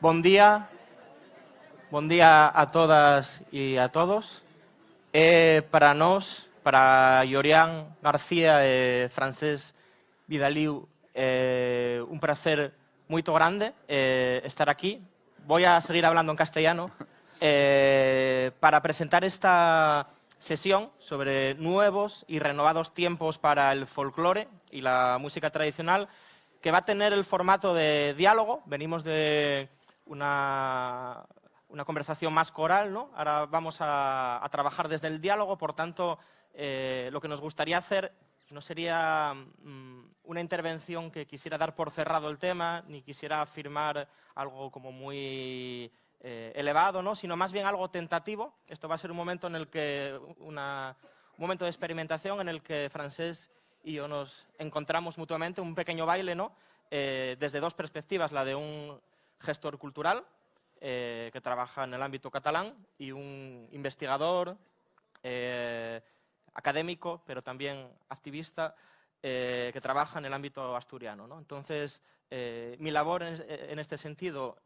Bon día, bon día a todas y a todos. Eh, para nos, para Yorian García e Francés Vidaliu, eh, un placer muy grande eh, estar aquí. Voy a seguir hablando en castellano eh, para presentar esta sesión sobre nuevos y renovados tiempos para el folclore y la música tradicional, que va a tener el formato de diálogo. Venimos de una, una conversación más coral, ¿no? Ahora vamos a, trabajar desde el diálogo, por tanto, eh, lo que nos gustaría hacer no sería mm, una intervención que quisiera dar por cerrado el tema, ni quisiera afirmar algo como muy eh, elevado, ¿no? sino más bien algo tentativo. Esto va a ser un momento en el que un momento de experimentación en el que Francés y yo nos encontramos mutuamente, un pequeño baile, ¿no? Eh, desde dos perspectivas, la de un gestor cultural eh, que trabaja en el ámbito catalán y un investigador, eh, académico, pero también activista, que trabaja en el ámbito asturiano. Entonces, mi labor en, este sentido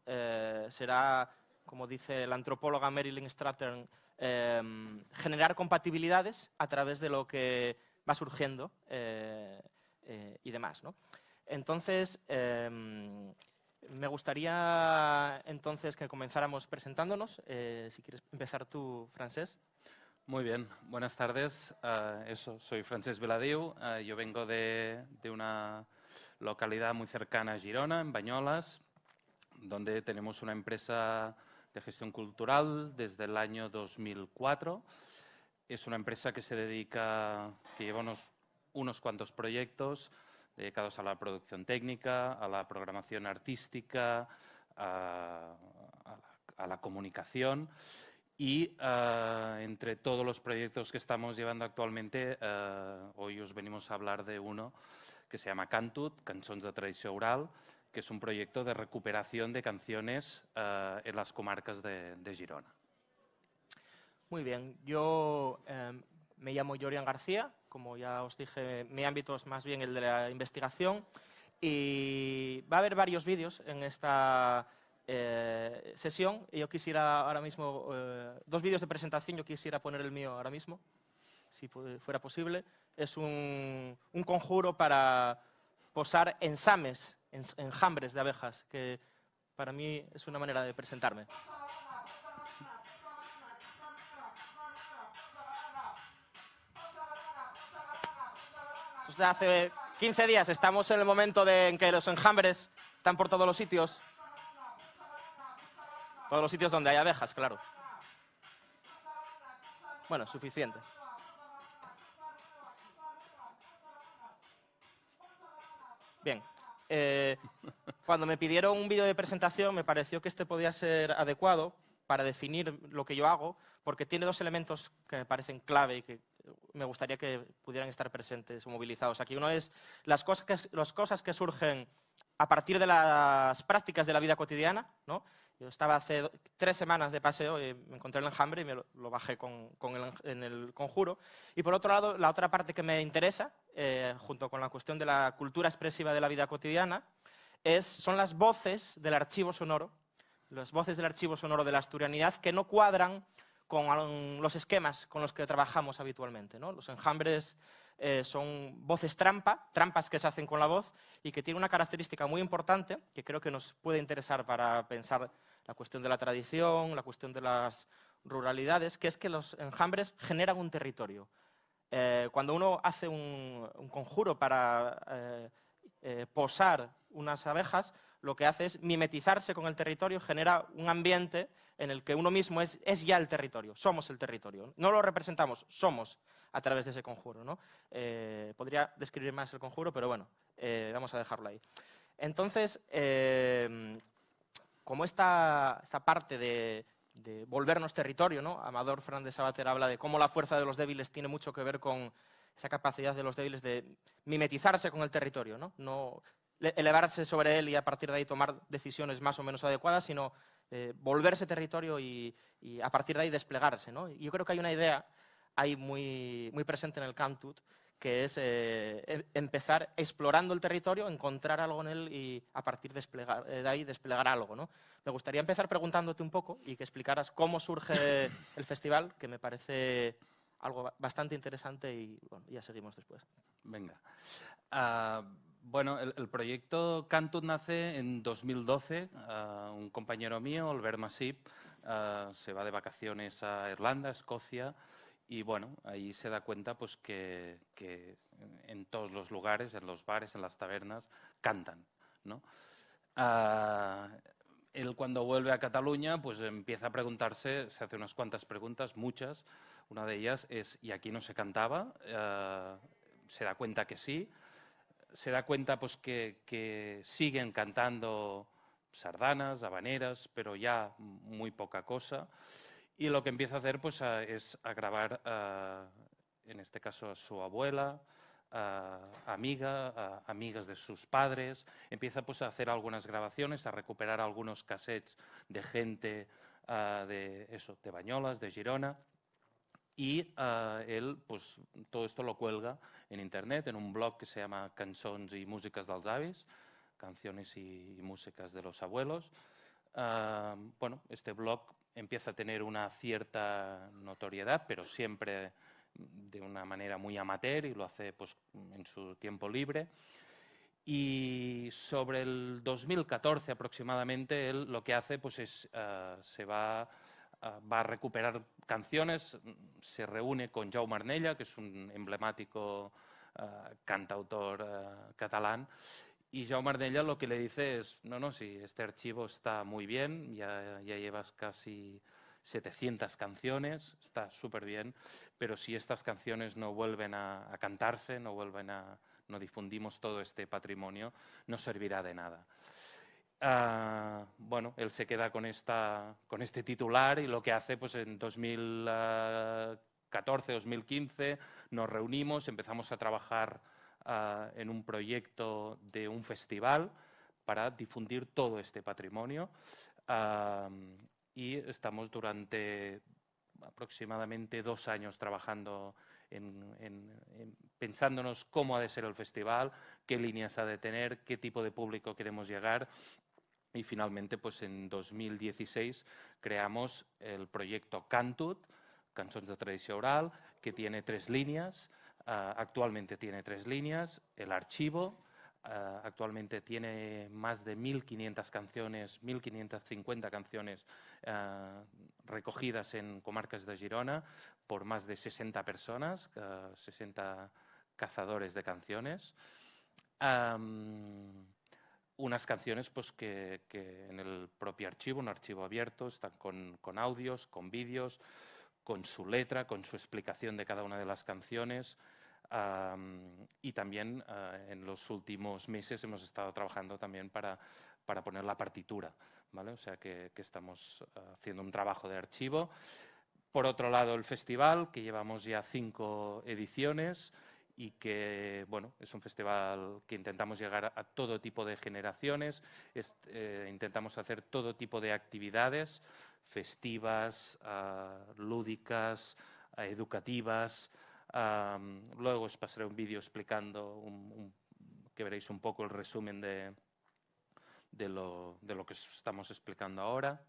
será, como dice la antropóloga Marilyn Strattern, generar compatibilidades a través de lo que va surgiendo eh, eh, y demás. ¿no? Entonces, me gustaría entonces que comenzáramos presentándonos. Eh, si quieres empezar tú, Francés. Muy bien, buenas tardes. eso, soy Francés Veladiu. yo vengo de, de, una localidad muy cercana a Girona, en Bañolas, donde tenemos una empresa de gestión cultural desde el año 2004 es una empresa que se dedica, que lleva unos, cuantos proyectos dedicados a la producción técnica, a la programación artística, a, la comunicación y eh, entre todos los proyectos que estamos llevando actualmente, eh, hoy os venimos a hablar de uno que se llama Cantut, Cançons de Tradición Oral, que es un proyecto de recuperación de canciones eh, en las comarcas de Girona. Muy bien, yo em, me llamo Jorian García, como ya os dije, mi ámbito es más bien el de la investigación y va a haber varios vídeos en esta eh, sesión yo quisiera ahora mismo, eh, dos vídeos de presentación, yo quisiera poner el mío ahora mismo, si fuera posible. Es un, conjuro para posar ensames, enjambres de abejas, que para mí es una manera de presentarme. Hace 15 días estamos en el momento de, en que los enjambres están por todos los sitios. Todos los sitios donde hay abejas, claro. Bueno, suficiente. Bien. Eh, cuando me pidieron un vídeo de presentación me pareció que este podía ser adecuado para definir lo que yo hago, porque tiene dos elementos que me parecen clave y que me gustaría que pudieran estar presentes o movilizados aquí. Uno es las cosas que, surgen a partir de las prácticas de la vida cotidiana. ¿no? Yo estaba hace tres semanas de paseo y me encontré el enjambre y me lo, bajé con, el, en el conjuro. Y por otro lado, la otra parte que me interesa, eh, junto con la cuestión de la cultura expresiva de la vida cotidiana, es, son las voces del archivo sonoro, las voces del archivo sonoro de la asturianidad que no cuadran con los esquemas con los que trabajamos habitualmente. ¿no? Los enjambres eh, son voces trampa, trampas que se hacen con la voz y que tiene una característica muy importante que creo que nos puede interesar para pensar la cuestión de la tradición, la cuestión de las ruralidades, que es que los enjambres generan un territorio. Eh, cuando uno hace un, conjuro para eh, posar unas abejas, lo que hace es mimetizarse con el territorio, genera un ambiente en el que uno mismo es, ya el territorio, somos el territorio. No lo representamos, somos a través de ese conjuro. ¿no? Eh, podría describir más el conjuro, pero bueno, eh, vamos a dejarlo ahí. Entonces, eh, como esta, parte de, volvernos territorio, ¿no? Amador Fernández Sabater habla de cómo la fuerza de los débiles tiene mucho que ver con esa capacidad de los débiles de mimetizarse con el territorio, no elevarse sobre él y a partir de ahí tomar decisiones más o menos adecuadas, sino eh, volverse territorio y, a partir de ahí desplegarse. ¿no? yo creo que hay una idea ahí muy, muy presente en el Cantut, que es eh, em, empezar explorando el territorio, encontrar algo en él y a partir de, desplegar, de ahí desplegar algo. ¿no? Me gustaría empezar preguntándote un poco y que explicaras cómo surge el festival, que me parece algo bastante interesante y bueno, ya seguimos después. Venga. Uh, bueno, el, proyecto Cantut nace en 2012. Uh, un compañero mío, Albert Masip, uh, se va de vacaciones a Irlanda, Escocia, y bueno, ahí se da cuenta pues que, en todos los lugares, en los bares, en las tabernas, cantan, ¿no? él cuando vuelve a Cataluña, pues empieza a preguntarse, se hace unas cuantas preguntas, muchas, una de ellas es, ¿y aquí no se cantaba? Uh, se da cuenta que sí. Se da cuenta pues, que, que, siguen cantando sardanas, habaneras, pero ya muy poca cosa. Y lo que empieza a hacer pues, a, es a grabar, en este caso, a su abuela, uh, amiga, amigas de sus padres. Empieza pues, a hacer algunas grabaciones, a recuperar algunos cassettes de gente de, eso, de Bañolas, de Girona y uh, él pues, todo esto lo cuelga en internet, en un blog que se llama Cançons y Músicas dels Avis, Canciones y, Músicas de los Abuelos. Uh, bueno, este blog empieza a tener una cierta notoriedad, pero siempre de una manera muy amateur y lo hace pues, en su tiempo libre. Y sobre el 2014 aproximadamente, él lo que hace pues, es, uh, se va va a recuperar canciones, se reúne con Jaume Arnella, que es un emblemático uh, cantautor uh, catalán, y Jaume Arnella lo que le dice es, no, no, sí, este archivo está muy bien, ya, ya llevas casi 700 canciones, está súper bien, pero si estas canciones no vuelven a, a cantarse, no vuelven a, no difundimos todo este patrimonio, no servirá de nada. Uh, bueno, él se queda con, esta, con este titular y lo que hace pues en 2014, 2015 nos reunimos, empezamos a trabajar uh, en un proyecto de un festival para difundir todo este patrimonio. Y estamos durante aproximadamente dos años trabajando en, en, en, pensándonos cómo ha de ser el festival, qué líneas ha de tener, qué tipo de público queremos llegar y finalmente, pues en 2016 creamos el proyecto Cantut, Cançons de Tradició Oral, que tiene tres líneas. Uh, actualmente tiene tres líneas. El archivo, uh, actualmente tiene más de 1.500 canciones, 1.550 canciones uh, recogidas en comarcas de Girona por más de 60 personas, 60 cazadores de canciones. Unas canciones pues, que, en el propio archivo, un archivo abierto, están con, audios, con vídeos, con su letra, con su explicación de cada una de las canciones. Y también uh, en los últimos meses hemos estado trabajando también para, para poner la partitura, O sea que, estamos uh, haciendo un trabajo de archivo. Por otro lado, el festival, que llevamos ya cinco ediciones, y que bueno, es un festival que intentamos llegar a todo tipo de generaciones, es, eh, intentamos hacer todo tipo de actividades festivas, uh, lúdicas, educativas. Um, luego os pasaré un vídeo explicando, que veréis un poco el resumen de, de, lo, de lo que estamos explicando ahora.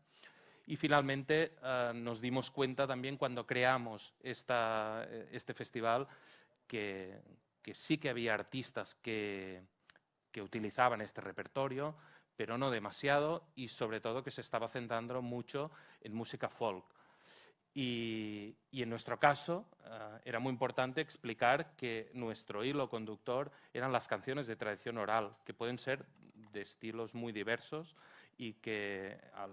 Y finalmente uh, nos dimos cuenta también cuando creamos esta, este festival que, que sí que había artistas que, que utilizaban este repertorio, pero no demasiado y sobre todo que se estaba centrando mucho en música folk. Y, y en nuestro caso uh, era muy importante explicar que nuestro hilo conductor eran las canciones de tradición oral, que pueden ser de estilos muy diversos y que al,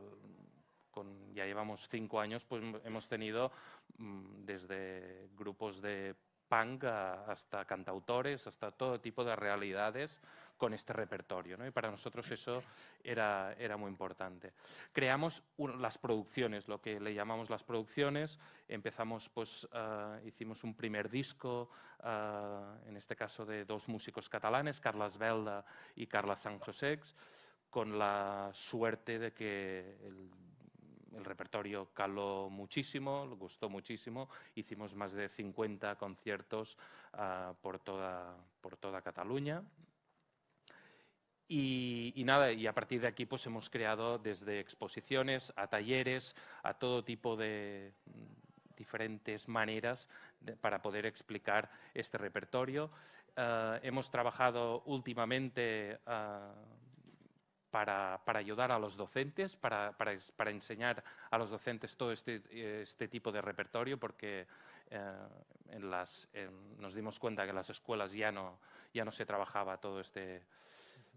con, ya llevamos cinco años, pues hemos tenido mmm, desde grupos de punk hasta cantautores, hasta todo tipo de realidades con este repertorio. ¿no? Y para nosotros eso era, era muy importante. Creamos un, las producciones, lo que le llamamos las producciones. Empezamos, pues, uh, hicimos un primer disco, uh, en este caso de dos músicos catalanes, Carles Belda y Carla San Josex, con la suerte de que el el repertorio caló muchísimo, le gustó muchísimo. Hicimos más de 50 conciertos ah, por, toda, por toda Cataluña. Y, nada, y a partir de aquí pues hemos creado desde exposiciones a talleres, a todo tipo de mm, diferentes maneras para poder explicar este repertorio. Ah, hemos trabajado últimamente ah, para, ayudar a los docentes, para, enseñar a los docentes todo este, este tipo de repertorio, porque eh, nos dimos cuenta que en las escuelas ya no se trabajaba todo este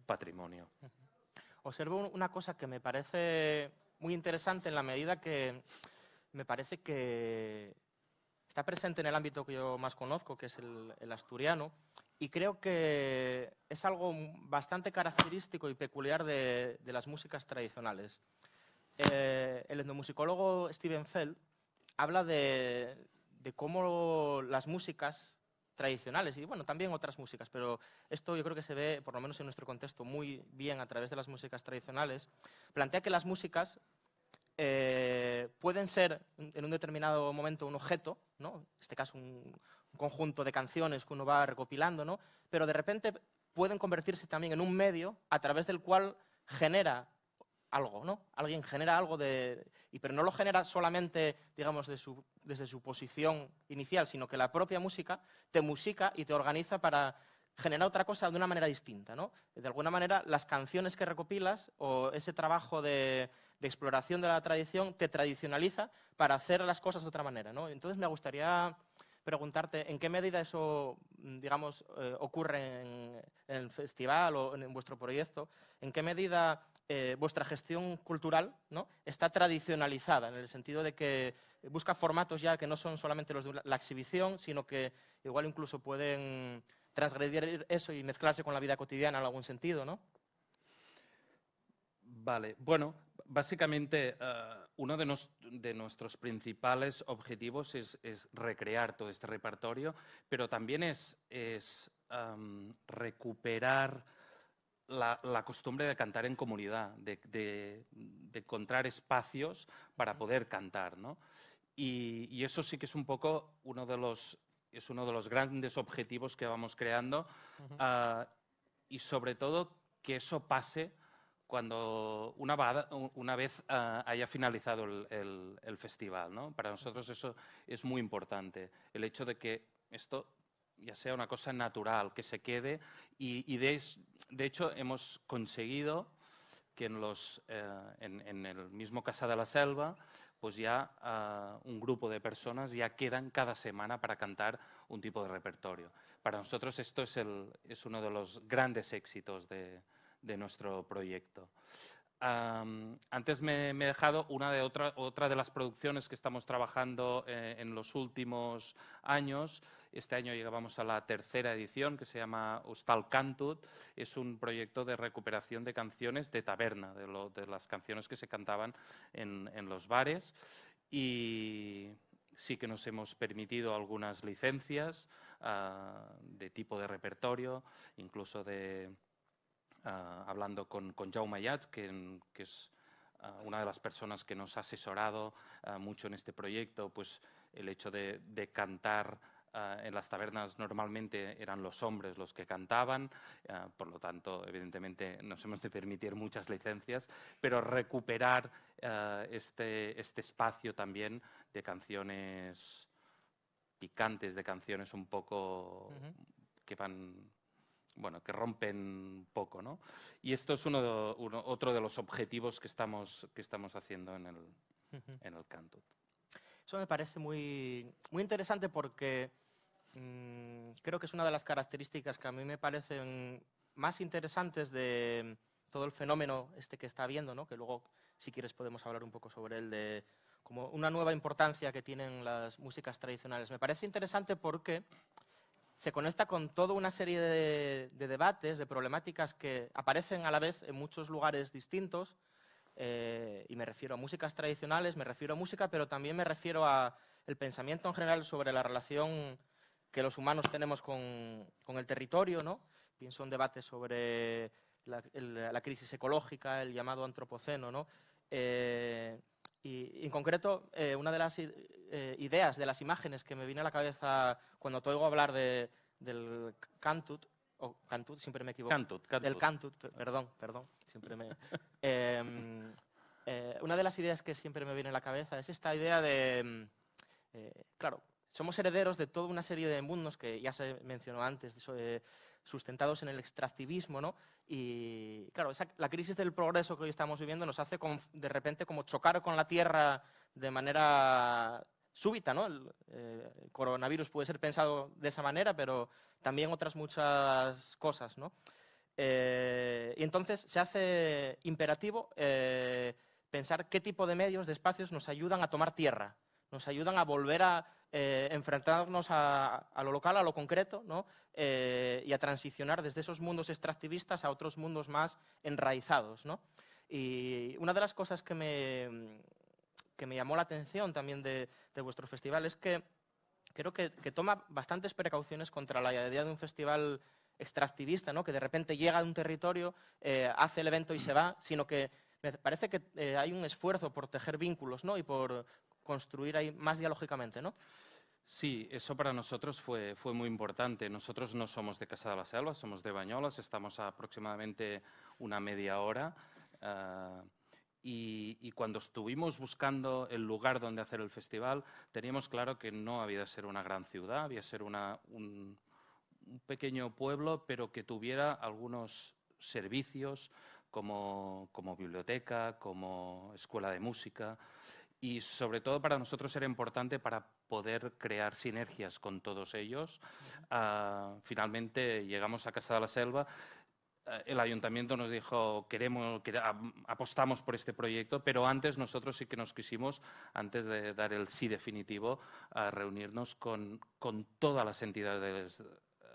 patrimonio. Observo una cosa que me parece muy interesante en la medida que me parece que está presente en el ámbito que yo más conozco, que es el asturiano, y creo que es algo bastante característico y peculiar de, las músicas tradicionales. Eh, el etnomusicólogo Steven Feld habla de, cómo las músicas tradicionales, y bueno, también otras músicas, pero esto yo creo que se ve, por lo menos en nuestro contexto, muy bien a través de las músicas tradicionales, plantea que las músicas eh, pueden ser en un determinado momento un objeto, ¿no? en este caso un, conjunto de canciones que uno va recopilando, ¿no? pero de repente pueden convertirse también en un medio a través del cual genera algo, ¿no? Alguien genera algo de... Y, pero no lo genera solamente, digamos, desde su posición inicial, sino que la propia música te musica y te organiza para generar otra cosa de una manera distinta, ¿no? De alguna manera, las canciones que recopilas o ese trabajo de, exploración de la tradición te tradicionaliza para hacer las cosas de otra manera, ¿no? Entonces me gustaría preguntarte en qué medida eso, digamos, eh, ocurre en, el festival o en, vuestro proyecto, en qué medida eh, vuestra gestión cultural ¿no? está tradicionalizada, en el sentido de que busca formatos ya que no son solamente los de la exhibición, sino que igual incluso pueden transgredir eso y mezclarse con la vida cotidiana en algún sentido, ¿no? Vale, bueno, básicamente eh, uno de, nuestros principales objetivos es, recrear todo este repertorio, pero también es, recuperar la, costumbre de cantar en comunidad, de, encontrar espacios para poder cantar. Y, eso sí que es un poco uno de los, es uno de los grandes objetivos que vamos creando ah, y sobre todo que eso pase cuando una, vez ah, haya finalizado el, festival. ¿no? Para nosotros eso es muy importante, el hecho de que esto ya sea una cosa natural, que se quede y, de, hecho hemos conseguido que en, los, eh, en, el mismo Casa de la Selva pues ya ah, un grupo de personas ya quedan cada semana para cantar un tipo de repertorio. Para nosotros esto es, es uno de los grandes éxitos de, de nuestro proyecto. antes me, he dejado una de otra, otra de las producciones que estamos trabajando eh, en los últimos años. Este año llegamos a la tercera edición que se llama Hostal Cantut. Es un proyecto de recuperación de canciones de taberna, de, las canciones que se cantaban en, los bares. Y sí que nos hemos permitido algunas licencias ah, de tipo de repertorio, incluso de, Ah, hablando con, con Jaume Ayat, que, es ah, una de las personas que nos ha asesorado mucho en este proyecto, pues el hecho de, cantar en las tabernas normalmente eran los hombres los que cantaban, por lo tanto, evidentemente, nos hemos de permitir muchas licencias, pero recuperar este, este espacio también de canciones picantes, de canciones un poco que van bueno, que rompen poco, ¿no? Y esto es uno, otro de los objetivos que estamos, que estamos haciendo en el, en el Cantut. Eso me parece muy, muy interesante porque mm, creo que es una de las características que a mí me parecen más interesantes de todo el fenómeno este que está habiendo, ¿no? que luego, si quieres, podemos hablar un poco sobre él, de como una nueva importancia que tienen las músicas tradicionales. Me parece interesante porque se conecta con toda una serie de, debates, de problemáticas que aparecen a la vez en muchos lugares distintos, eh, y me refiero a músicas tradicionales, me refiero a música, pero también me refiero a el pensamiento en general sobre la relación que los humanos tenemos con, el territorio, ¿no? Pienso en debates sobre la, crisis ecológica, el llamado antropoceno, ¿no? Eh, Y, en concreto, eh, una de las eh, ideas, de las imágenes que me viene a la cabeza cuando te oigo hablar de, del Cantut, o Cantut, siempre me equivoco. Cantut, Cantut. Del Cantut, perdón, perdón, siempre me... Em, eh, una de las ideas que siempre me viene a la cabeza es esta idea de, em, claro, somos herederos de toda una serie de mundos que ya se mencionó antes, sustentados en el extractivismo, ¿no? Y claro, la crisis del progreso que hoy estamos viviendo nos hace de repente como chocar con la Tierra de manera súbita, ¿no? Eh, el, coronavirus puede ser pensado de esa manera, pero también otras muchas cosas, ¿no? Eh, y entonces se hace imperativo eh, pensar qué tipo de medios, de espacios nos ayudan a tomar tierra, nos ayudan a volver a enfrentarnos a, lo local, a lo concreto, ¿no? y a transicionar desde esos mundos extractivistas a otros mundos más enraizados. ¿no? Y una de las cosas que me, que me llamó la atención también de, vuestro festival es que creo que, toma bastantes precauciones contra la idea de un festival extractivista, ¿no? que de repente llega a un territorio, eh, hace el evento y se va, sino que me parece que eh, hay un esfuerzo por tejer vínculos ¿no? y por construir ahí más dialógicamente. ¿no? Sí, eso para nosotros fue, fue muy importante. Nosotros no somos de Casa de la Selva, somos de Bañolas, estamos a aproximadamente una media hora. Ah, y, cuando estuvimos buscando el lugar donde hacer el festival, teníamos claro que no había de ser una gran ciudad, había de ser una, un, pequeño pueblo, pero que tuviera algunos servicios como, como, biblioteca, como escuela de música. Y sobre todo para nosotros era importante para poder crear sinergias con todos ellos. Ah, finalmente llegamos a Casa de la Selva eh, el ayuntamiento nos dijo, queremos, apostamos por este proyecto, pero antes nosotros sí que nos quisimos, antes de dar el sí definitivo, a reunirnos con, todas las entidades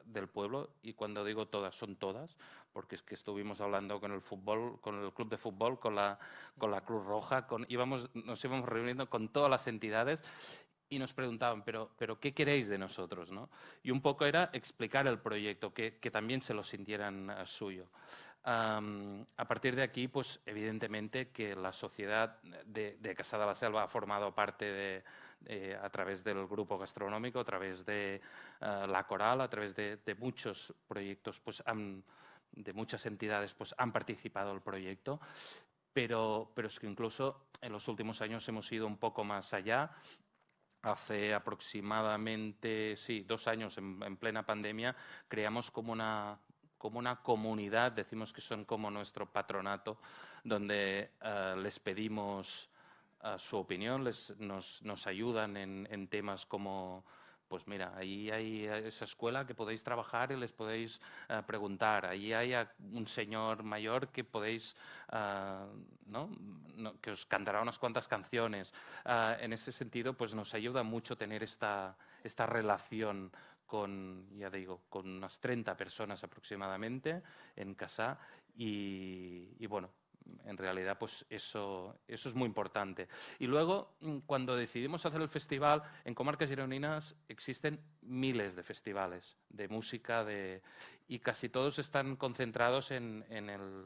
del pueblo, y cuando digo todas, son todas, porque es que estuvimos hablando con el fútbol, con el club de fútbol, con la, con la Cruz Roja, con, íbamos, nos íbamos reuniendo con todas las entidades y nos preguntaban, pero, pero ¿qué queréis de nosotros? ¿no? Y un poco era explicar el proyecto, que, que también se lo sintieran uh, suyo. Um, a partir de aquí, pues evidentemente que la sociedad de, de Casada la Selva ha formado parte de, de, a través del grupo gastronómico, a través de uh, la coral, a través de, de muchos proyectos, pues han, de muchas entidades, pues han participado el proyecto. Pero, pero es que incluso en los últimos años hemos ido un poco más allá hace aproximadamente, sí, dos años en, plena pandemia, creamos como una, como una comunidad, decimos que son como nuestro patronato, donde eh, les pedimos eh, su opinión, les, nos, nos ayudan en temas como pues mira, ahí hay esa escuela que podéis trabajar y les podéis uh, preguntar. Ahí hay un señor mayor que podéis, uh, ¿no? ¿no? que os cantará unas cuantas canciones. Uh, en ese sentido, pues nos ayuda mucho tener esta, esta relación con, ya digo, con unas 30 personas aproximadamente en casa y, y bueno, en realidad, pues eso, eso es muy importante. Y luego, mm, cuando decidimos hacer el festival, en Comarcas Gironinas existen miles de festivales de música de, y casi todos están concentrados en, en, el,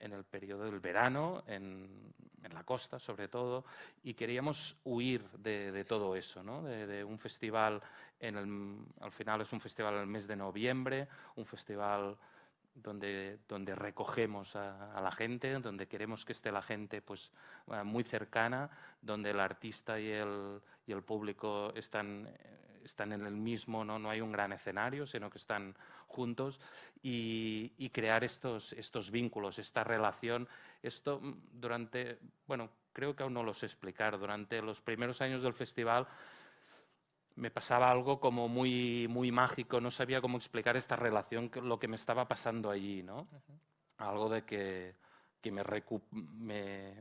en el periodo del verano, en, en, la costa sobre todo, y queríamos huir de, de todo eso, ¿no? de, de, un festival, en el, al final es un festival en el mes de noviembre, un festival donde, donde recogemos a, la gente, donde queremos que esté la gente pues, uh, muy cercana, donde el artista y el, y el público están, están en el mismo, ¿no? no hay un gran escenario, sino que están juntos y, crear estos, estos vínculos, esta relación. Esto mm, durante, bueno, creo que aún no lo sé explicar, durante los primeros años del festival me pasaba algo como muy, muy mágico, no sabía cómo explicar esta relación, lo que me estaba pasando allí, ¿no? Algo de que, que me, me,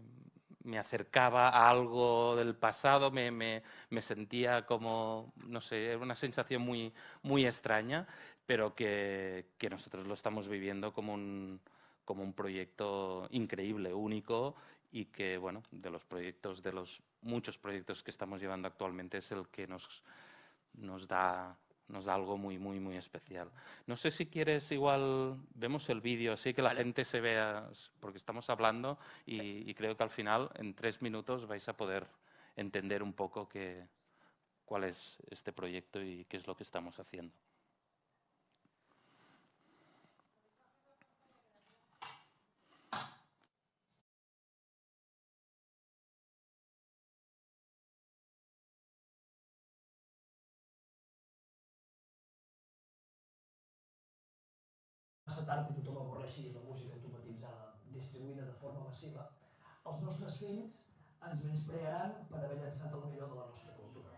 me, acercaba a algo del pasado, me, me, me, sentía como, no sé, una sensación muy, muy extraña, pero que, que nosotros lo estamos viviendo como un, como un proyecto increíble, único y que, bueno, de los proyectos, de los muchos proyectos que estamos llevando actualmente es el que nos, nos da nos da algo muy, muy, muy especial. No sé si quieres igual, vemos el vídeo así que la gente se vea, porque estamos hablando y, creo que al final en tres minutos vais a poder entender un poco cuál es este proyecto y qué es lo que estamos haciendo. Tard i tothom avorreixi la música automatitzada distribuïda de forma massiva, els nostres fills ens menysprearan per haver llançat el millor de la nostra cultura.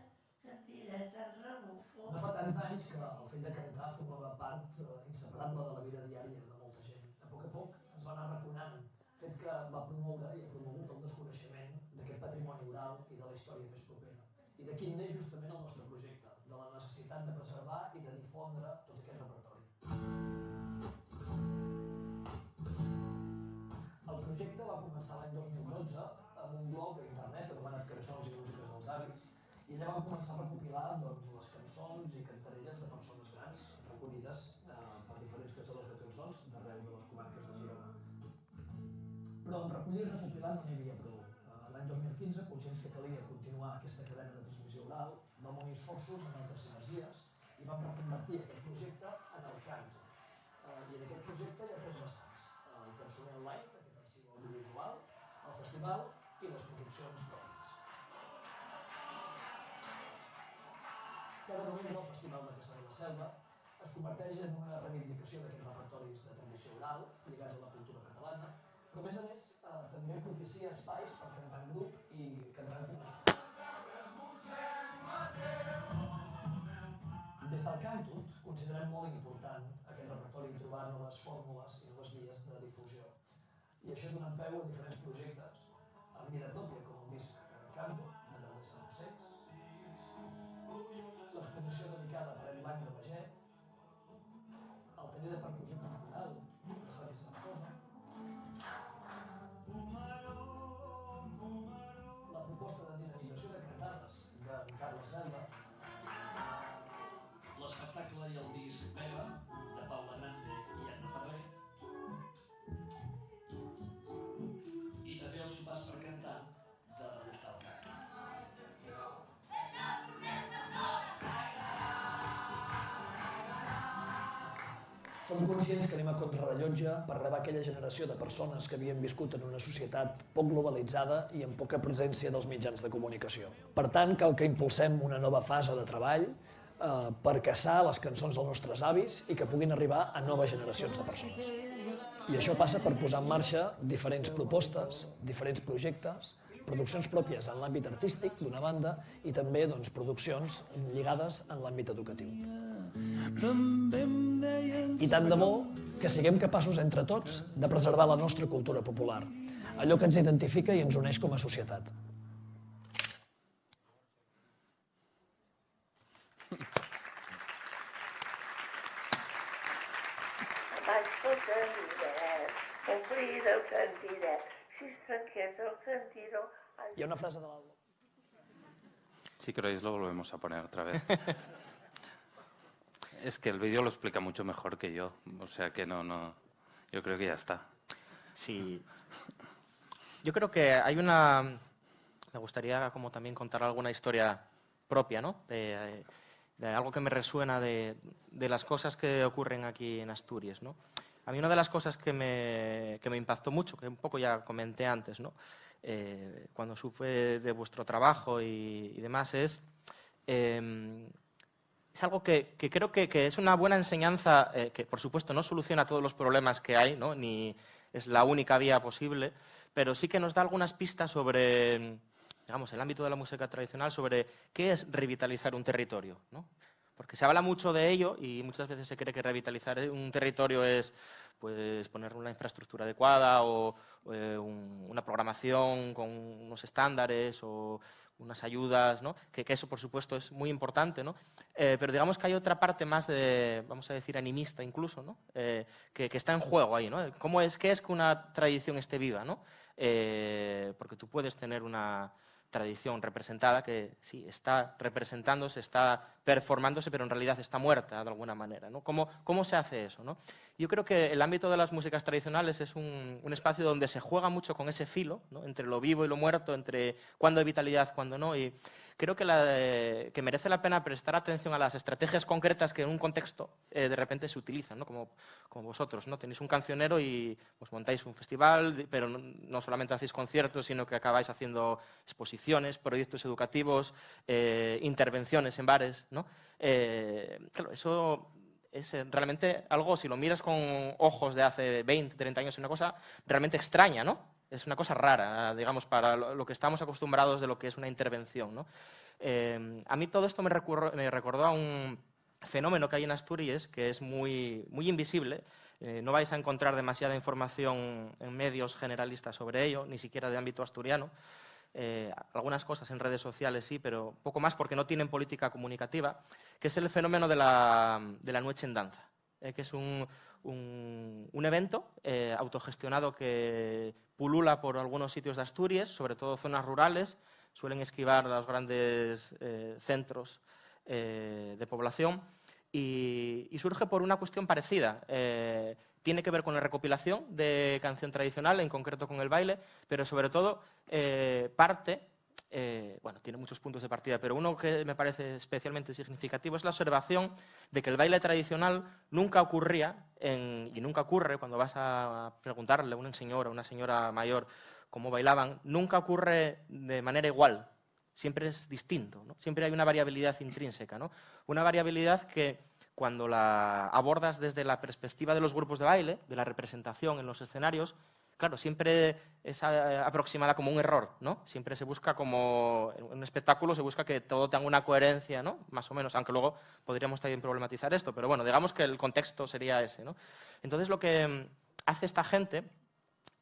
No fa tants anys que el fet de cantar formava part eh, inseparable de la vida diària de molta gent. A poc a poc es va anar raconant, fet que va promoure i ha promogut el desconeixement d'aquest patrimoni oral i de la història més propera. I d'aquí neix justament el nostre projecte, de la necessitat de preservar i de difondre tot començar l'any 2012 amb un blog a internet anomenat Cançons i Músiques dels Avis i allà vam començar a recopilar doncs, les cançons i cantarelles de persones grans recollides eh, per diferents caçadors de cançons d'arreu de les comarques de Girona. Però en recollir i recopilar no n'hi havia prou. Eh, l'any 2015, conscients que calia continuar aquesta cadena de transmissió oral, vam unir esforços en altres sinergies i vam reconvertir aquest projecte en el cant. Eh, I en aquest projecte hi ha tres vessants. El cançoner online, audiovisual, festival i les produccions pròpies. Cada novembre el Festival de Caçar de la Selva es converteix en una reivindicació d'aquests repertoris de tradició oral lligats a la cultura catalana, però a més a més eh, també propicia espais per cantar en grup i cantar en comunitat. Des del Cantut considerem molt important aquest repertori trobar noves fórmules i noves vies de difusió i això donant peu a diferents projectes như Som conscients que anem a contrarrellotge per rebar aquella generació de persones que havien viscut en una societat poc globalitzada i amb poca presència dels mitjans de comunicació. Per tant, cal que impulsem una nova fase de treball eh, per caçar les cançons dels nostres avis i que puguin arribar a noves generacions de persones. I això passa per posar en marxa diferents propostes, diferents projectes, produccions pròpies en l'àmbit artístic, d'una banda, i també doncs, produccions lligades en l'àmbit educatiu. I tant de bo que siguem capaços entre tots de preservar la nostra cultura popular, allò que ens identifica i ens uneix com a societat. Hi ha una frase de l'Alba. Si queréis lo volvemos a poner otra vez. Es que el vídeo lo explica mucho mejor que yo, o sea que no, no, yo creo que ya está. Sí. Yo creo que hay una... Me gustaría como también contar alguna historia propia, ¿no? De, algo que me resuena de, las cosas que ocurren aquí en Asturias, ¿no? A mí una de las cosas que me, que me impactó mucho, que un poco ya comenté antes, ¿no? Eh, cuando supe de vuestro trabajo y, demás, es em, es algo que, creo que, es una buena enseñanza, eh, que por supuesto no soluciona todos los problemas que hay, ¿no? ni es la única vía posible, pero sí que nos da algunas pistas sobre, digamos, el ámbito de la música tradicional, sobre qué es revitalizar un territorio. ¿no? Porque se habla mucho de ello y muchas veces se cree que revitalizar un territorio es pues, poner una infraestructura adecuada o eh, una programación con unos estándares o unas ayudas, ¿no? que, eso por supuesto es muy importante, ¿no? Eh, pero digamos que hay otra parte más de, vamos a decir, animista incluso, ¿no? Eh, que, está en juego ahí. ¿no? ¿Cómo es, ¿Qué es que una tradición esté viva? ¿no? Eh, porque tú puedes tener una, tradición representada que sí, está representándose, está performándose, pero en realidad está muerta de alguna manera. ¿no? ¿Cómo, ¿Cómo, se hace eso? ¿no? Yo creo que el ámbito de las músicas tradicionales es un, espacio donde se juega mucho con ese filo, entre lo vivo y lo muerto, entre cuándo hay vitalidad, cuándo no. Y, creo que, la, que, merece la pena prestar atención a las estrategias concretas que en un contexto eh, de repente se utilizan, ¿no? como, como, vosotros. ¿no? Tenéis un cancionero y os montáis un festival, pero no, no, solamente hacéis conciertos, sino que acabáis haciendo exposiciones, proyectos educativos, eh, intervenciones en bares. ¿no? Eh, eso es eh, realmente algo, si lo miras con ojos de hace 20, 30 años, es una cosa realmente extraña, ¿no? Es una cosa rara, digamos, para lo que estamos acostumbrados de lo que es una intervención. Eh, a mí todo esto me, me, recordó a un fenómeno que hay en Asturias que es muy, muy invisible. Eh, no vais a encontrar demasiada información en medios generalistas sobre ello, ni siquiera de ámbito asturiano. Eh, algunas cosas en redes sociales sí, pero poco más porque no tienen política comunicativa, que es el fenómeno de la, de la noche en danza, eh, que es un, un, un evento eh, autogestionado que pulula por algunos sitios de Asturias, sobre todo zonas rurales, suelen esquivar los grandes eh, centros eh, de población. Y, surge por una cuestión parecida tiene que ver con la recopilación de canción tradicional, en concreto con el baile, pero sobre todo eh, parte, eh, bueno, tiene muchos puntos de partida, pero uno que me parece especialmente significativo es la observación de que el baile tradicional nunca ocurría, y nunca ocurre cuando vas a preguntarle a una señora, a una señora mayor cómo bailaban, nunca ocurre de manera igual, siempre es distinto, siempre hay una variabilidad intrínseca, ¿no? una variabilidad que cuando la abordas desde la perspectiva de los grupos de baile, de la representación en los escenarios, claro, siempre es aproximada como un error, ¿no? Siempre se busca como, un espectáculo se busca que todo tenga una coherencia, ¿no? Más o menos, aunque luego podríamos también problematizar esto, pero bueno, digamos que el contexto sería ese, ¿no? Entonces lo que mm, hace esta gente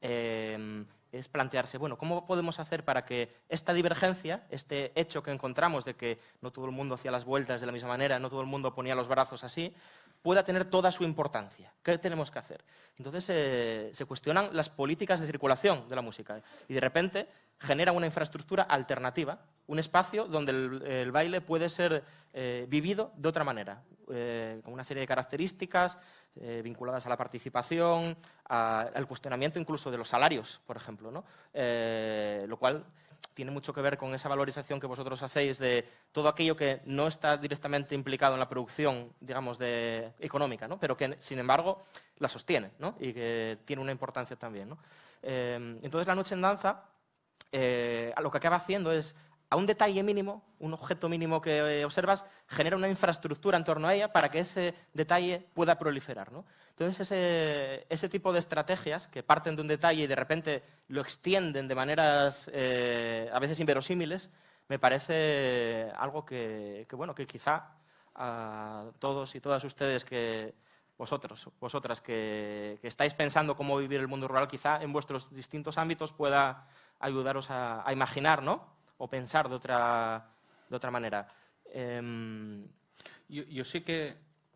eh, es plantearse, bueno, ¿cómo podemos hacer para que esta divergencia, este hecho que encontramos de que no todo el mundo hacía las vueltas de la misma manera, no todo el mundo ponía los brazos así, pueda tener toda su importancia? ¿Qué tenemos que hacer? Entonces eh, se cuestionan las políticas de circulación de la música y de repente generan una infraestructura alternativa, un espacio donde el, baile puede ser eh, vivido de otra manera, eh, con una serie de características, eh, vinculadas a la participación, al cuestionamiento incluso de los salarios, por ejemplo, ¿no? eh, lo cual tiene mucho que ver con esa valorización que vosotros hacéis de todo aquello que no está directamente implicado en la producción, digamos, de, económica, ¿no? pero que, sin embargo, la sostiene ¿no? y que tiene una importancia también. Eh, entonces, la noche en danza eh, lo que acaba haciendo es a un detalle mínimo, un objeto mínimo que eh, observas, genera una infraestructura en torno a ella para que ese detalle pueda proliferar. ¿no? Entonces, ese, ese, tipo de estrategias que parten de un detalle y de repente lo extienden de maneras eh, a veces inverosímiles, me parece algo que, bueno, que quizá a todos y todas ustedes que vosotros, vosotras que, que, estáis pensando cómo vivir el mundo rural, quizá en vuestros distintos ámbitos pueda ayudaros a, a imaginar, ¿no? O pensar de otra, de otra manera. Eh... Yo, sé que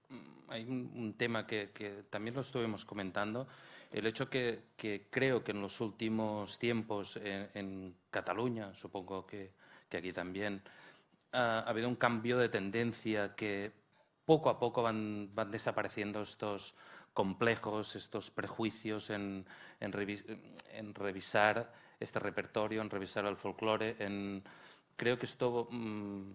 mm, hay un, tema que, también lo estuvimos comentando, el hecho que, creo que en los últimos tiempos en, en Cataluña, supongo que, aquí también, ha habido un cambio de tendencia que poco a poco van, van desapareciendo estos complejos, estos prejuicios en revisar este repertorio, en revisar el folclore. En, creo que esto mmm,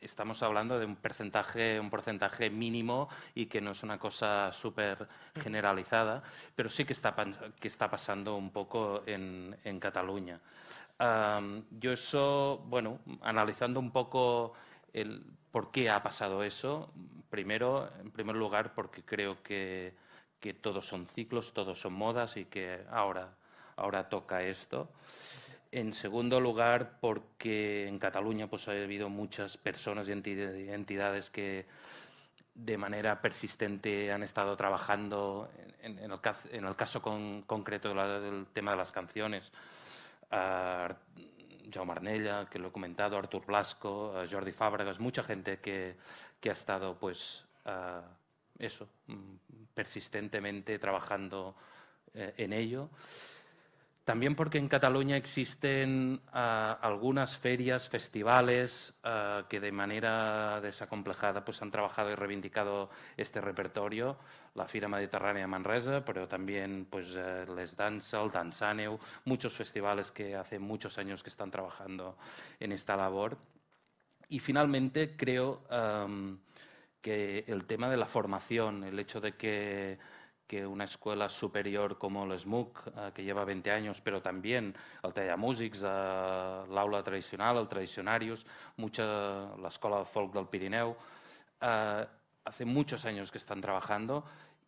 estamos hablando de un porcentaje, un porcentaje mínimo y que no es una cosa súper generalizada, pero sí que está, que está pasando un poco en, en Cataluña. Um, yo eso, bueno, analizando un poco el por qué ha pasado eso, primero, en primer lugar, porque creo que que todos son ciclos, todos son modas y que ahora, ahora toca esto. En segundo lugar, porque en Cataluña pues, ha habido muchas personas y entidades que de manera persistente han estado trabajando en, en, el, en el, caso con, concreto del tema de las canciones. Uh, Jaume Arnella, que lo he comentado, Artur Blasco, Jordi Fábregas, mucha gente que, que ha estado pues, uh, eso, mm, persistentemente trabajando eh, en ello. También porque en Cataluña existen ah, algunas ferias, festivales ah, que de manera desacomplejada pues, han trabajado y reivindicado este repertorio. La Fira Mediterránea Manresa, pero también pues, eh, Les Danza, el Danzaneu, muchos festivales que hace muchos años que están trabajando en esta labor. Y finalmente creo que el tema de la formación, el hecho de que que una escuela superior como l'ESMUC, eh, que lleva 20 años, pero también el Tallamúsics, eh, l'aula tradicional, el Tradicionarius, mucha, la Escuela de Folk del Pirineu, eh, hace muchos años que están trabajando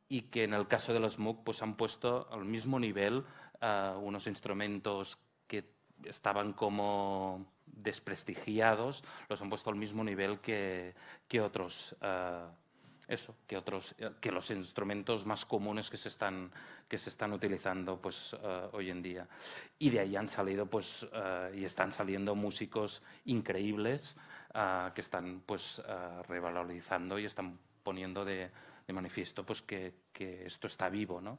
y que en el caso de l'ESMUC pues, han puesto al mismo nivel eh, unos instrumentos que estaban como desprestigiados, los han puesto al mismo nivel que, que otros eh, eso, que, otros, eh, que los instrumentos más comunes que se están, que se están utilizando pues, uh, hoy en día. Y de ahí han salido pues, y están saliendo músicos increíbles que están pues, revalorizando y están poniendo de, de manifiesto pues, que, que, esto está vivo. ¿no?